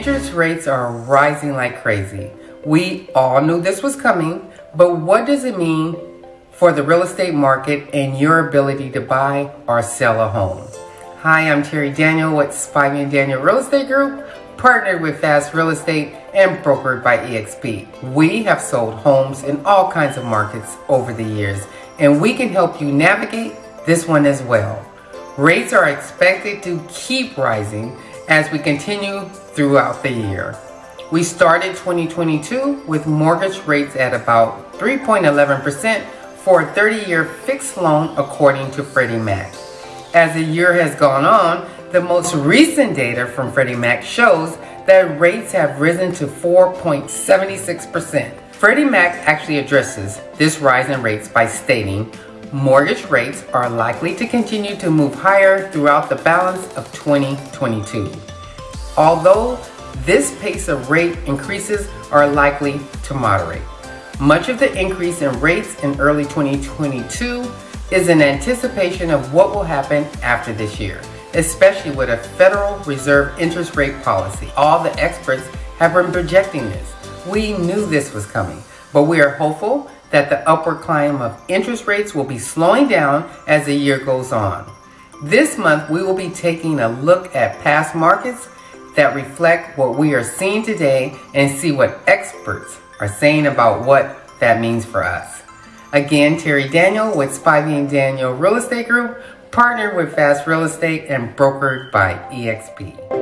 Interest rates are rising like crazy. We all knew this was coming, but what does it mean for the real estate market and your ability to buy or sell a home? Hi, I'm Terry Daniel with Spivey and Daniel Real Estate Group, partnered with Fast Real Estate and brokered by EXP. We have sold homes in all kinds of markets over the years, and we can help you navigate this one as well. Rates are expected to keep rising as we continue throughout the year. We started 2022 with mortgage rates at about 3.11% for a 30-year fixed loan according to Freddie Mac. As the year has gone on, the most recent data from Freddie Mac shows that rates have risen to 4.76%. Freddie Mac actually addresses this rise in rates by stating mortgage rates are likely to continue to move higher throughout the balance of 2022. Although this pace of rate increases are likely to moderate. Much of the increase in rates in early 2022 is in anticipation of what will happen after this year, especially with a Federal Reserve interest rate policy. All the experts have been projecting this. We knew this was coming, but we are hopeful that the upward climb of interest rates will be slowing down as the year goes on. This month, we will be taking a look at past markets that reflect what we are seeing today and see what experts are saying about what that means for us. Again, Terry Daniel with Spivey and Daniel Real Estate Group, partnered with Fast Real Estate and brokered by EXP.